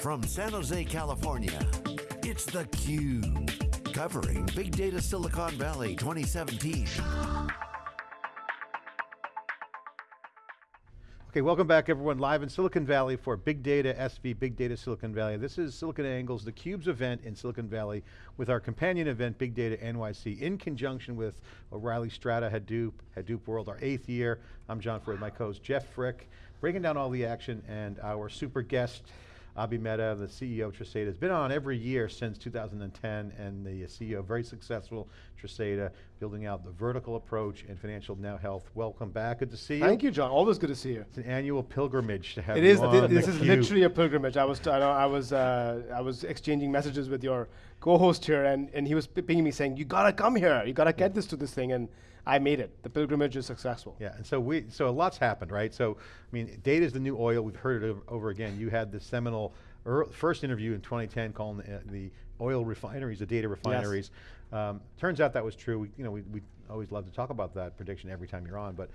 From San Jose, California, it's theCUBE. Covering Big Data Silicon Valley 2017. Okay, welcome back everyone, live in Silicon Valley for Big Data SV, Big Data Silicon Valley. This is SiliconANGLE's theCUBE's event in Silicon Valley with our companion event, Big Data NYC, in conjunction with O'Reilly Strata Hadoop, Hadoop World, our eighth year. I'm John Furrier, my co-host Jeff Frick, breaking down all the action and our super guest, Abhi Mehta, the CEO of Tresata, has been on every year since 2010 and the CEO, very successful Tresata, building out the vertical approach in financial now health. Welcome back, good to see you. Thank you, John, always good to see you. It's an annual pilgrimage to have It you is, on this is theCUBE. literally a pilgrimage. I was, I, know, I was, uh, I was exchanging messages with your co-host here and, and he was pinging me saying, you gotta come here, you gotta get this to this thing, and I made it. The pilgrimage is successful. Yeah, and so we, so a lot's happened, right? So, I mean, data is the new oil. We've heard it over, over again. You had the seminal first interview in 2010 calling the, uh, the oil refineries, the data refineries. Um, turns out that was true. We, you know, we, we always love to talk about that prediction every time you're on, but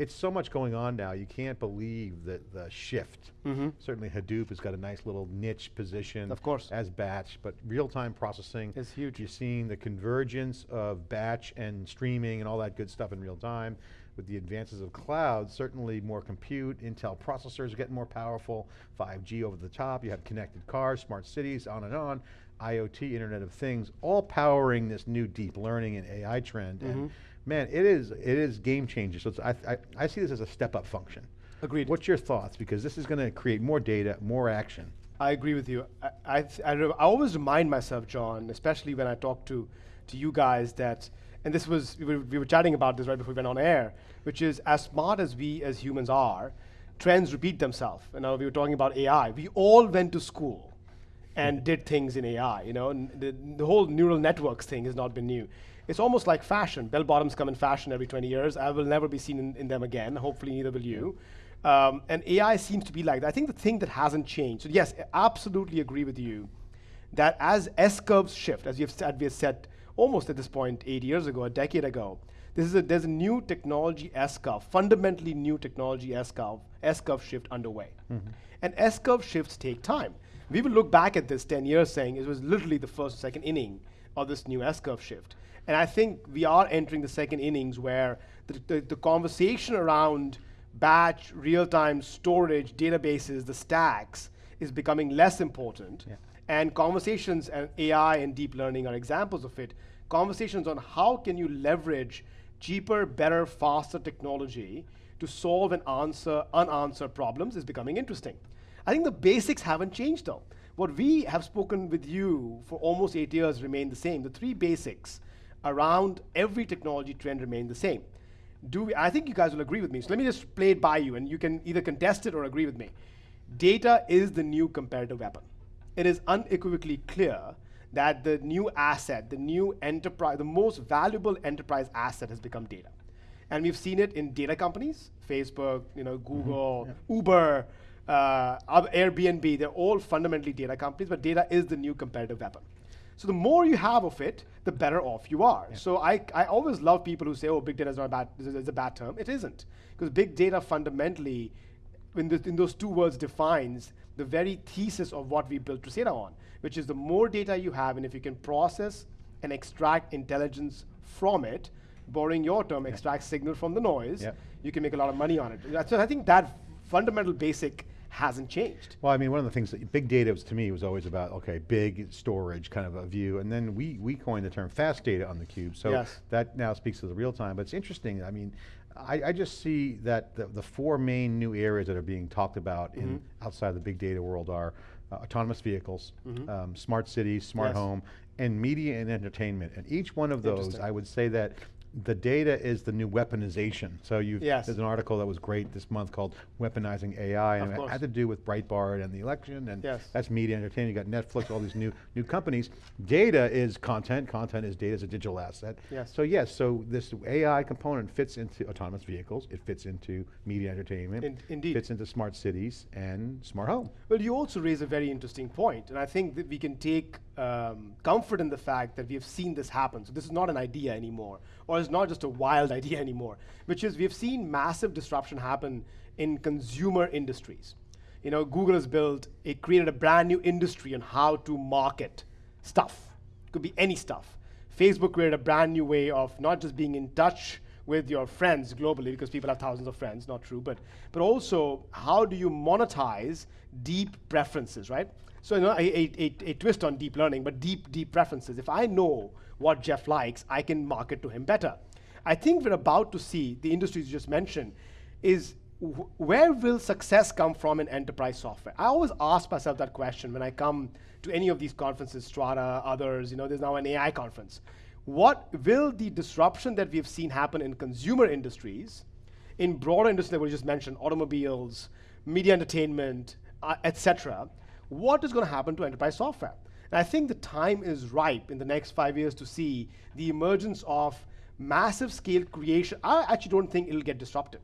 it's so much going on now. You can't believe the, the shift. Certainly Hadoop has got a nice little niche position. Mm-hmm. Of course. As batch, but real-time processing. Is huge. You're seeing the convergence of batch and streaming and all that good stuff in real time. With the advances of cloud, certainly more compute, Intel processors are getting more powerful, 5G over the top, you have connected cars, smart cities, on and on, IoT, Internet of Things, all powering this new deep learning and AI trend. Mm-hmm. And man, it is, it is game changing. So it's, I, I, I see this as a step up function. Agreed. What's your thoughts? Because this is going to create more data, more action. I agree with you. I, I, th- I, I always remind myself, John, especially when I talk to, to you guys that, and this was, we were, we were chatting about this right before we went on air, which is as smart as we as humans are, trends repeat themselves. And now we were talking about AI. We all went to school and mm. did things in AI, you know, the, the whole neural networks thing has not been new. It's almost like fashion. Bell bottoms come in fashion every 20 years. I will never be seen in, in them again. Hopefully neither will you. Um, and AI seems to be like that. I think the thing that hasn't changed, so yes, I absolutely agree with you, that as S-curves shift, as you've said, we have said almost at this point eight years ago, a decade ago, this is a, there's a new technology S-curve, fundamentally new technology S-curve, S-curve shift underway. And S-curve shifts take time. We will look back at this 10 years saying it was literally the first second inning of this new S-curve shift. And I think we are entering the second innings where the, the, the conversation around batch, real-time storage, databases, the stacks is becoming less important. And conversations and AI and deep learning are examples of it. Conversations on how can you leverage cheaper, better, faster technology to solve and answer unanswered problems is becoming interesting. I think the basics haven't changed though. What we have spoken with you for almost eight years remain the same. The three basics around every technology trend remain the same. Do we, I think you guys will agree with me. So let me just play it by you and you can either contest it or agree with me. Data is the new comparative weapon. It is unequivocally clear that the new asset, the new enterprise, the most valuable enterprise asset has become data. And we've seen it in data companies, Facebook, you know, Google, Uber, uh, Airbnb, they're all fundamentally data companies, but data is the new competitive weapon. So the more you have of it, the better off you are. So I, I always love people who say, oh, big data is not a bad, is a- bad term. It isn't. Because big data fundamentally, in, the, in those two words, defines the very thesis of what we built Tresata on, which is the more data you have, and if you can process and extract intelligence from it, borrowing your term, extract signal from the noise, Yep. you can make a lot of money on it. So I think that fundamental basic hasn't changed. Well, I mean, one of the things that big data was to me was always about okay, big storage kind of a view, and then we we coined the term fast data on the cube. So Yes. that now speaks to the real time. But it's interesting. I mean, I, I just see that the, the four main new areas that are being talked about in Mm-hmm. outside the big data world are uh, autonomous vehicles, um, smart cities, smart. Yes. home, and media and entertainment. And each one of those, I would say that. The data is the new weaponization. So you Yes. there's an article that was great this month called "Weaponizing AI," and it had to do with Breitbart and the election, and Yes. that's media entertainment. You got Netflix, all these new new companies. Data is content. Content is data is a digital asset. Yes. So yes, so this AI component fits into autonomous vehicles. It fits into media entertainment. In- indeed. Fits into smart cities and smart home. Well, you also raise a very interesting point, and I think that we can take um, comfort in the fact that we have seen this happen. So this is not an idea anymore, or it's not just a wild idea anymore, which is we have seen massive disruption happen in consumer industries. You know, Google has built, it created a brand new industry on how to market stuff. Could be any stuff. Facebook created a brand new way of not just being in touch with your friends globally, because people have thousands of friends, not true, but, but also how do you monetize deep preferences, right? So you know, a, a, a, twist on deep learning, but deep, deep preferences. If I know what Jeff likes, I can market to him better. I think we're about to see, the industries you just mentioned, is wh- where will success come from in enterprise software? I always ask myself that question when I come to any of these conferences, Strata, others, you know, there's now an AI conference. What will the disruption that we've seen happen in consumer industries, in broader industries that we just mentioned, automobiles, media entertainment, uh, etc., what is going to happen to enterprise software? And I think the time is ripe in the next five years to see the emergence of massive scale creation. I actually don't think it'll get disrupted.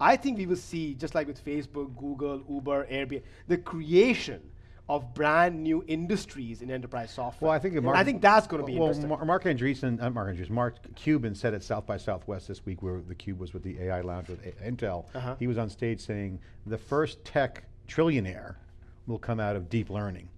I think we will see, just like with Facebook, Google, Uber, Airbnb, the creation of brand new industries in enterprise software. Well, I think, Mark, I think that's going to be well, interesting. Mar- Marc Andreessen, uh, Marc Andreessen, Mark Cuban said at South by Southwest this week, where the Cube was with the AI Lounge with A- Intel. Uh-huh. He was on stage saying the first tech trillionaire will come out of deep learning,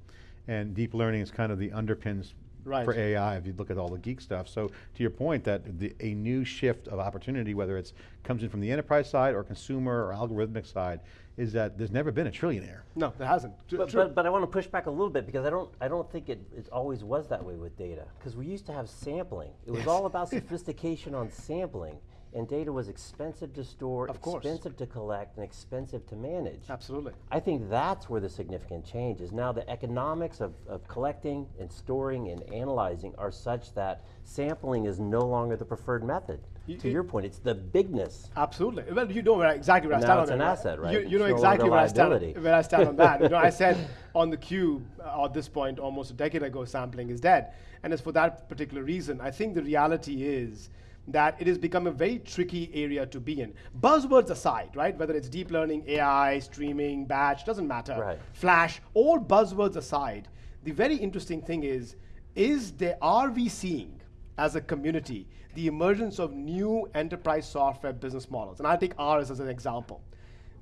and deep learning is kind of the underpins Right. for AI. If you look at all the geek stuff, so to your point, that the, a new shift of opportunity, whether it's comes in from the enterprise side or consumer or algorithmic side, is that there's never been a trillionaire. no, there hasn't. But, but, but I want to push back a little bit because I don't, I don't think it, it always was that way with data. Because we used to have sampling. It was all about sophistication on sampling. And data was expensive to store, Of course. expensive to collect, and expensive to manage. Absolutely. I think that's where the significant change is. Now the economics of, of collecting and storing and analyzing are such that sampling is no longer the preferred method. You- to you- your point, it's the bigness. Absolutely. Well, you know where I, exactly where I stand it's an that. asset, right? You, you know exactly where I stand. Where I stand on that. You know, I said on the cube uh, at this point, almost a decade ago, sampling is dead, and it's for that particular reason. I think the reality is that it has become a very tricky area to be in. Buzzwords aside, right? Whether it's deep learning, AI, streaming, batch, doesn't matter. Right. Flash, all buzzwords aside, the very interesting thing is, is there are we seeing as a community the emergence of new enterprise software business models? And I'll take ours as an example.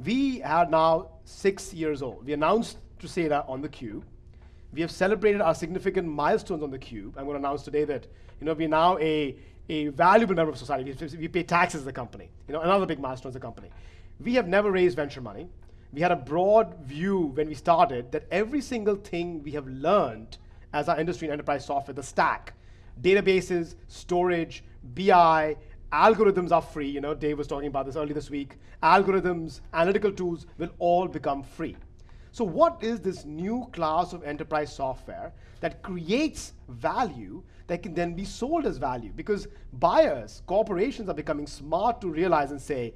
We are now six years old. We announced Tresata on the Cube. We have celebrated our significant milestones on the Cube. I'm going to announce today that you know we're now a, a valuable member of society. We, we pay taxes as a company. You know, another big milestone as a company. We have never raised venture money. We had a broad view when we started that every single thing we have learned as our industry and enterprise software, the stack, databases, storage, BI, algorithms are free. You know, Dave was talking about this earlier this week. Algorithms, analytical tools will all become free. So what is this new class of enterprise software that creates value that can then be sold as value? Because buyers, corporations are becoming smart to realize and say,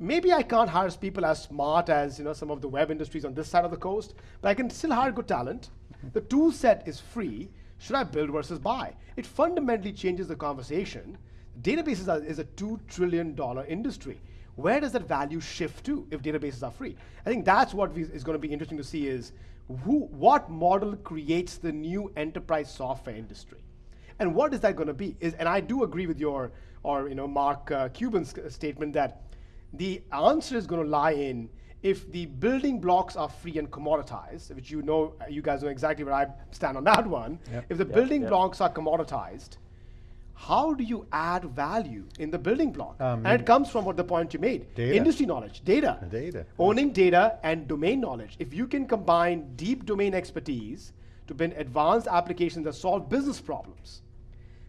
maybe I can't hire people as smart as you know some of the web industries on this side of the coast, but I can still hire good talent. The tool set is free. Should I build versus buy? It fundamentally changes the conversation. Databases are, is a two trillion dollar industry. Where does that value shift to if databases are free? I think that's what we, is going to be interesting to see is who, what model creates the new enterprise software industry. And what is that going to be? Is, and I do agree with your, or you know, Mark uh, Cuban's statement that the answer is going to lie in if the building blocks are free and commoditized, which you know, you guys know exactly where I stand on that one. Yep. If the Yep, building yep. blocks are commoditized, how do you add value in the building block? Um, and it comes from what the point you made Data. industry knowledge, data. Data. Owning data and domain knowledge. If you can combine deep domain expertise to build advanced applications that solve business problems,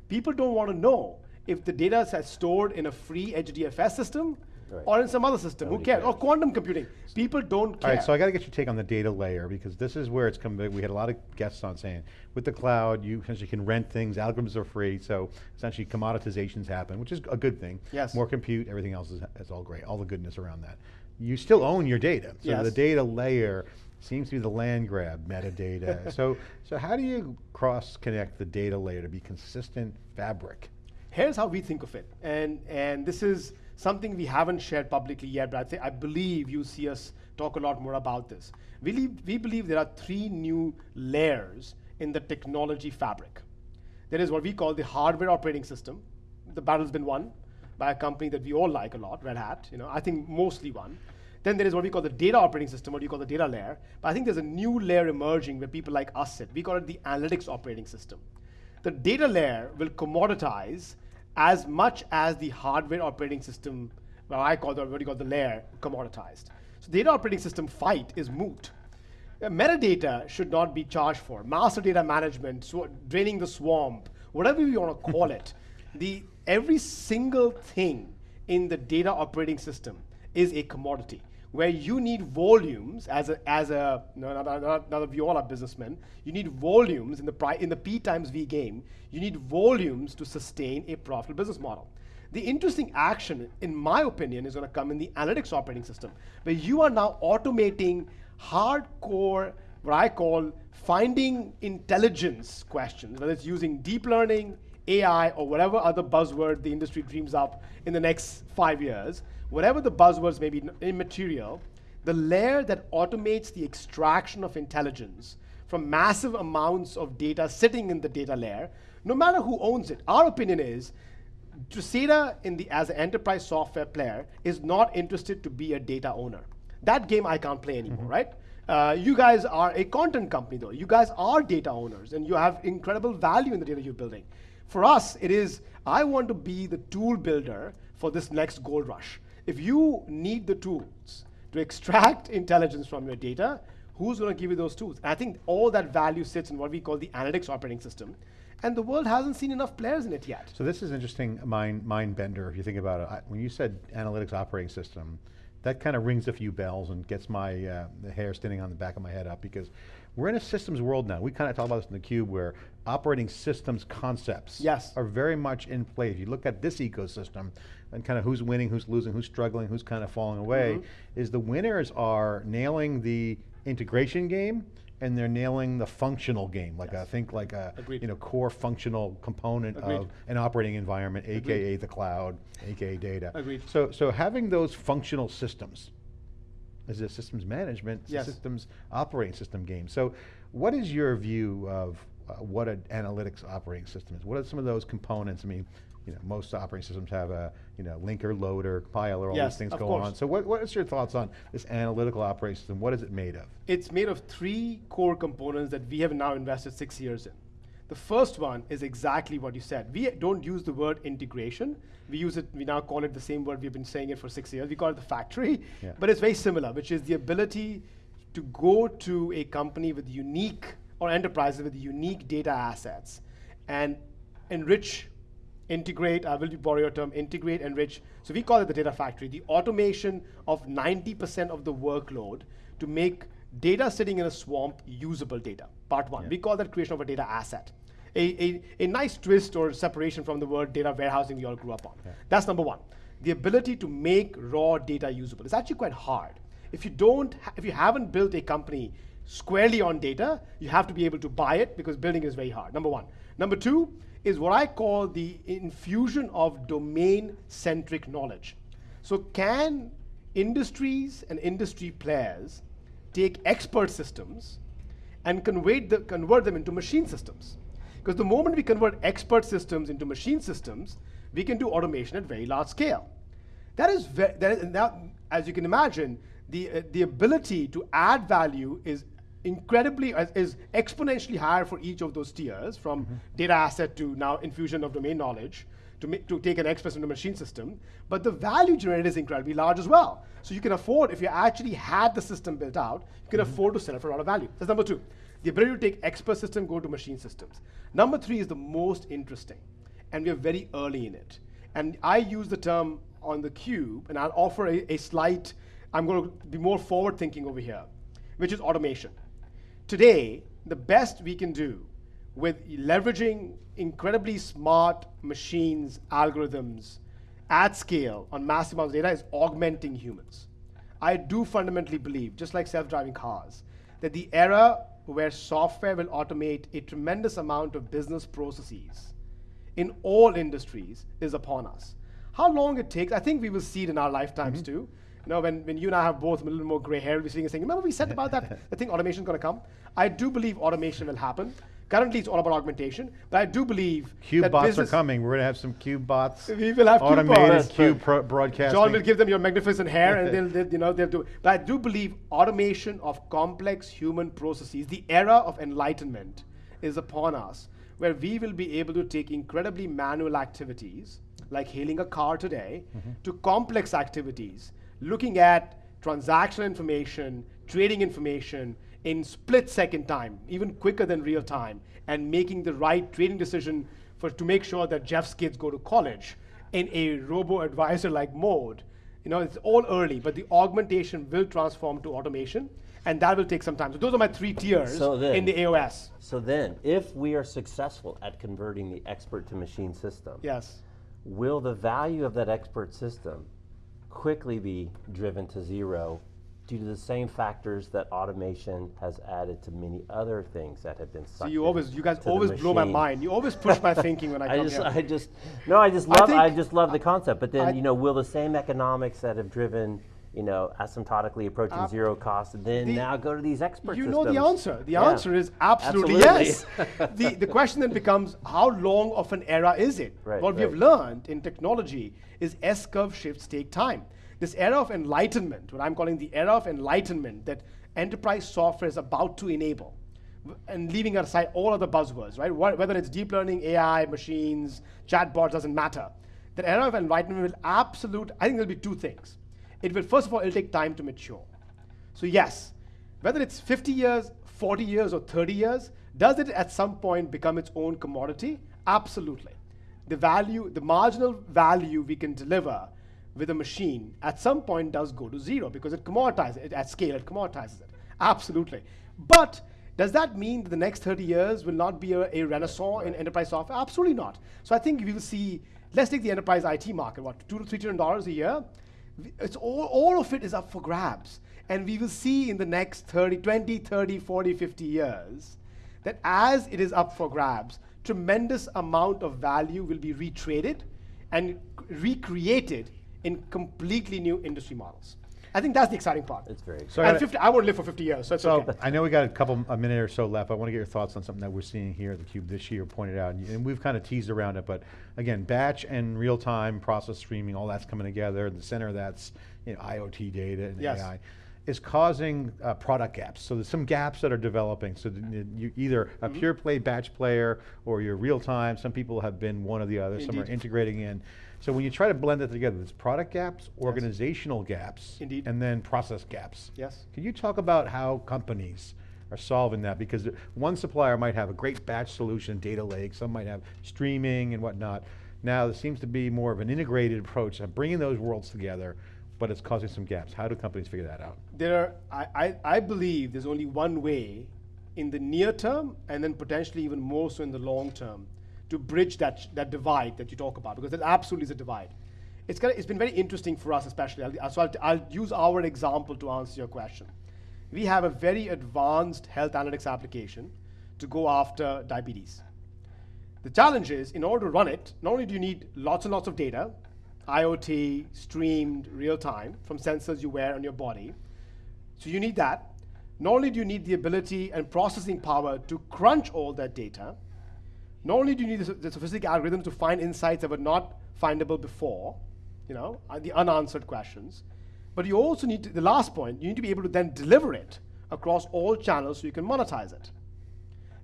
people don't want to know if the data is stored in a free HDFS system Right. or in some other system. Who Nobody cares? Or quantum computing. People don't care. All right, so I got to get your take on the data layer because this is where it's come. We had a lot of guests on saying with the cloud, you essentially can rent things. Algorithms are free, so essentially commoditizations happen, which is a good thing. Yes. More compute, everything else is, is all great. All the goodness around that. You still own your data, so Yes. the data layer seems to be the land grab metadata. so, so how do you cross connect the data layer to be consistent fabric? Here's how we think of it, and and this is something we haven't shared publicly yet, but I think I believe you see us talk a lot more about this. We believe, we believe there are three new layers in the technology fabric. There is what we call the hardware operating system. The battle's been won by a company that we all like a lot, Red Hat. You know, I think mostly won. Then there is what we call the data operating system, what you call the data layer. But I think there's a new layer emerging where people like us sit. We call it the analytics operating system. The data layer will commoditize as much as the hardware operating system, well, I call the, what do you call the layer, commoditized. So data operating system fight is moot. Uh, metadata should not be charged for. Master data management, sw- draining the swamp, whatever you want to call it. The, every single thing in the data operating system is a commodity where you need volumes as a, as a no, not, not, not we all are businessmen, you need volumes in the, pri- in the P times V game, you need volumes to sustain a profitable business model. The interesting action, in my opinion, is going to come in the analytics operating system, where you are now automating hardcore, what I call finding intelligence questions, whether it's using deep learning, AI, or whatever other buzzword the industry dreams up in the next five years, whatever the buzzwords may be immaterial, the layer that automates the extraction of intelligence from massive amounts of data sitting in the data layer, no matter who owns it. Our opinion is the, as an enterprise software player is not interested to be a data owner. That game I can't play anymore, right? Uh, you guys are a content company though. You guys are data owners and you have incredible value in the data you're building. For us, it is, I want to be the tool builder for this next gold rush. If you need the tools to extract intelligence from your data, who's going to give you those tools? And I think all that value sits in what we call the analytics operating system. And the world hasn't seen enough players in it yet. So this is interesting mind, mind bender if you think about it. I, when you said analytics operating system, that kind of rings a few bells and gets my uh, hair standing on the back of my head up because we're in a systems world now. We kind of talk about this in the cube where operating systems concepts yes. are very much in play. If you look at this ecosystem and kind of who's winning, who's losing, who's struggling, who's kind of falling away, mm -hmm. is the winners are nailing the integration game and they're nailing the functional game, like yes. I think like a Agreed. you know core functional component Agreed. of an operating environment, Agreed. aka the cloud, aka data. Agreed. So so having those functional systems is a systems management, yes. systems operating system game. So what is your view of uh, what an analytics operating system is? What are some of those components? I mean, you know, most operating systems have a you know linker, loader, compiler, all yes, these things go course. on. So what, what is your thoughts on this analytical operating system? What is it made of? It's made of three core components that we have now invested six years in. The first one is exactly what you said. We don't use the word integration. We use it, we now call it the same word, we've been saying it for six years. We call it the factory, yeah. but it's very similar, which is the ability to go to a company with unique, or enterprises with unique data assets and enrich integrate, I will borrow your term, integrate, enrich. So we call it the data factory, the automation of 90% of the workload to make data sitting in a swamp usable data, part one. Yeah. We call that creation of a data asset. A, a, a, nice twist or separation from the word data warehousing we all grew up on. Yeah. That's number one. The ability to make raw data usable. It's actually quite hard. If you don't, if you haven't built a company squarely on data, you have to be able to buy it because building is very hard, number one. Number two, is what I call the infusion of domain-centric knowledge. So can industries and industry players take expert systems and convert, the, convert them into machine systems? Because the moment we convert expert systems into machine systems, we can do automation at very large scale. That is, that is now, as you can imagine, the, uh, the ability to add value is incredibly, uh, is exponentially higher for each of those tiers, from mm -hmm. data asset to now infusion of domain knowledge, to, make, to take an express into machine system. But the value generated is incredibly large as well. So you can afford, if you actually had the system built out, you can mm -hmm. afford to sell it for a lot of value. That's number two. The ability to take expert system, go to machine systems. Number three is the most interesting, and we are very early in it. And I use the term on the cube, and I'll offer a, a slight, I'm going to be more forward thinking over here, which is automation. Today, the best we can do with leveraging incredibly smart machines, algorithms, at scale on massive amounts of data is augmenting humans. I do fundamentally believe, just like self-driving cars, that the era where software will automate a tremendous amount of business processes in all industries is upon us. How long it takes, I think we will see it in our lifetimes mm -hmm. too. You know, when, when you and I have both a little more gray hair, we're sitting and saying, remember we said about that, I think automation is going to come? I do believe automation will happen Currently, it's all about augmentation, but I do believe Cube that bots business, are coming. We're going to have some cube bots. We will have cube automated bots. cube pro- broadcasting. John will give them your magnificent hair, and they'll, they'll, you know, they'll do. it. But I do believe automation of complex human processes, the era of enlightenment, is upon us, where we will be able to take incredibly manual activities, like hailing a car today, mm-hmm. to complex activities, looking at transactional information, trading information in split second time, even quicker than real time, and making the right trading decision for to make sure that Jeff's kids go to college in a robo advisor like mode. You know, it's all early, but the augmentation will transform to automation, and that will take some time. So those are my three tiers So then- in the AOS. So then, if we are successful at converting the expert to machine system, Yes. will the value of that expert system quickly be driven to zero due to the same factors that automation has added to many other things that have been So you always, you guys always blow my mind. You always push my thinking when I, I come just, here. I just, no, I just love, I, think- just love the concept. But then, I- you know, will the same economics that have driven, you know, asymptotically approaching Uh, zero cost, then the- now go to these expert you systems? know the answer. The Yeah. answer is absolutely, Absolutely. yes. the, the question then becomes how long of an era is it? Right, what we have learned in technology is S curve shifts take time. This era of enlightenment, what I'm calling the era of enlightenment that enterprise software is about to enable, and leaving aside all other buzzwords, right? Wh- Whether it's deep learning, AI, machines, chatbots, doesn't matter. That era of enlightenment will absolute, I think there'll be two things. It will, first of all, it'll take time to mature. So yes, whether it's 50 years, 40 years, or 30 years, does it at some point become its own commodity? Absolutely. The value, the marginal value we can deliver with a machine at some point does go to zero because it commoditizes it at scale, it commoditizes it. Absolutely. But does that mean that the next 30 years will not be a, a renaissance in enterprise software? Absolutely not. So I think we will see, let's take the enterprise IT market, what, two to three trillion dollars a year? It's all, all of it is up for grabs. And we will see in the next 30, 20, 30, 40, 50 years that as it is up for grabs, tremendous amount of value will be retraded and recreated in completely new industry models. I think that's the exciting part. It's very So and I- 50, I won't live for 50 years, so it's So okay. I know we got a couple, a minute or so left. I want to get your thoughts on something that we're seeing here at the Cube this year, pointed out, and, and we've kind of teased around it. But again, batch and real-time process streaming, all that's coming together. The center of that's you know, IoT data and Yes. AI is causing uh, product gaps. So there's some gaps that are developing. So you you either a Mm-hmm. pure play batch player or you're real time. Some people have been one or the other. Some are integrating in. So when you try to blend it together, there's product gaps, organizational gaps, Indeed. and then process gaps. Yes. Can you talk about how companies are solving that? Because one supplier might have a great batch solution, data lake, some might have streaming and whatnot. Now, there seems to be more of an integrated approach of bringing those worlds together, but it's causing some gaps. How do companies figure that out? there are, I, I, I believe there's only one way in the near term and then potentially even more so in the long term to bridge that, that divide that you talk about because there absolutely is a divide. It's, kind of, it's been very interesting for us, especially. I'll, so I'll, I'll use our example to answer your question. We have a very advanced health analytics application to go after diabetes. The challenge is, in order to run it, not only do you need lots and lots of data, IoT, streamed, real time, from sensors you wear on your body, so you need that. Not only do you need the ability and processing power to crunch all that data, not only do you need the, sophisticated algorithms to find insights that were not findable before, you know, uh, the unanswered questions, but you also need to, the last point, you need to be able to then deliver it across all channels so you can monetize it.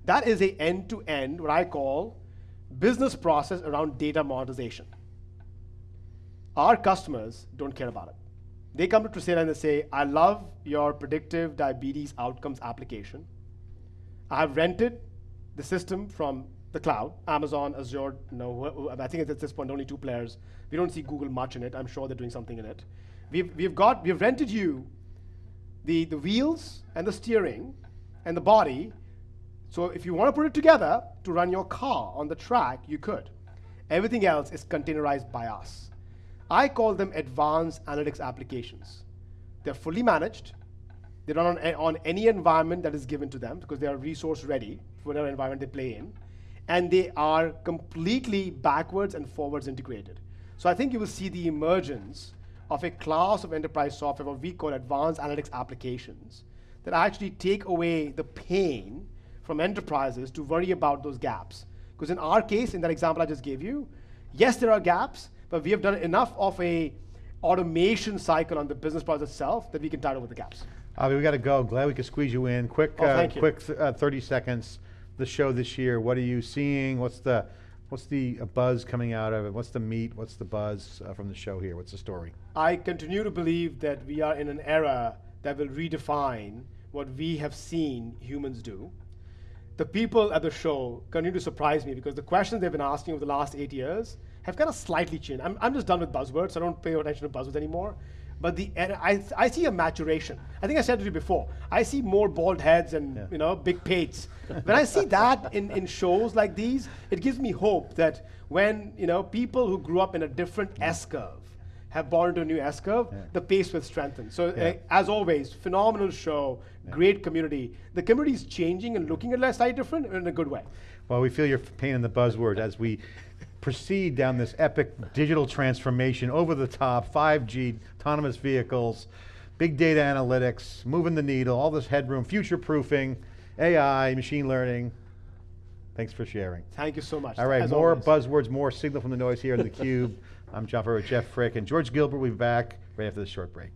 That is a end-to-end, what I call business process around data monetization. Our customers don't care about it. They come to Tresata and they say, I love your predictive diabetes outcomes application. I have rented the system from the cloud, Amazon, Azure, no, I think at this point only two players. We don't see Google much in it. I'm sure they're doing something in it. We've, we've got, we've rented you the, the wheels and the steering and the body. So if you want to put it together to run your car on the track, you could. Everything else is containerized by us. I call them advanced analytics applications. They're fully managed. They run on, on any environment that is given to them because they are resource ready for whatever environment they play in. And they are completely backwards and forwards integrated. So I think you will see the emergence of a class of enterprise software, what we call advanced analytics applications, that actually take away the pain from enterprises to worry about those gaps. Because in our case, in that example I just gave you, yes, there are gaps, but we have done enough of a automation cycle on the business process itself that we can tide over the gaps. Abhi, we got to go. Glad we could squeeze you in. Quick, Oh, uh, quick, th- uh, thirty seconds. The show this year. What are you seeing? What's the, what's the uh, buzz coming out of it? What's the meat? What's the buzz uh, from the show here? What's the story? I continue to believe that we are in an era that will redefine what we have seen humans do. The people at the show continue to surprise me because the questions they've been asking over the last eight years have kind of slightly changed. I'm, I'm just done with buzzwords, I don't pay attention to buzzwords anymore. But the I, I see a maturation. I think I said to you before. I see more bald heads and Yeah. you know big pates. when I see that in, in shows like these, it gives me hope that when you know people who grew up in a different S curve have born into a new S curve, the pace will strengthen. So, Yeah. uh, as always, phenomenal show, great community. The community is changing and looking at life slightly different in a good way. Well, we feel your pain in the buzzword as we proceed down this epic digital transformation, over the top, 5G, autonomous vehicles, big data analytics, moving the needle, all this headroom, future proofing, AI, machine learning. Thanks for sharing. Thank you so much. All right, as more always. buzzwords, more signal from the noise here in the cube. I'm John Furrier with Jeff Frick and George Gilbert. We'll be back right after this short break.